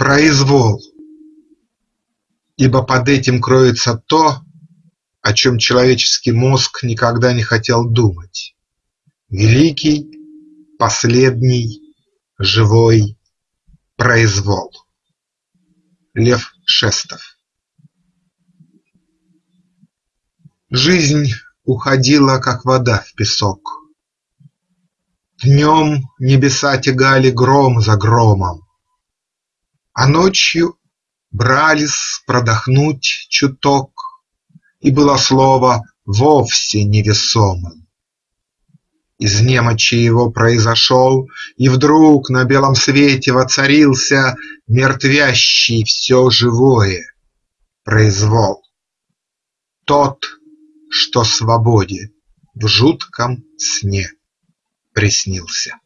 произвол, Ибо под этим кроется то, о чем человеческий мозг никогда не хотел думать: великий, последний, живой произвол. Лев Шестов Жизнь уходила, как вода в песок. Днем небеса тягали гром за громом, А ночью брались продохнуть чуток, И было слово вовсе невесомым. Из немочи его произошел, И вдруг на белом свете воцарился Мертвящий все живое произвол. Тот, что свободе в жутком сне приснился.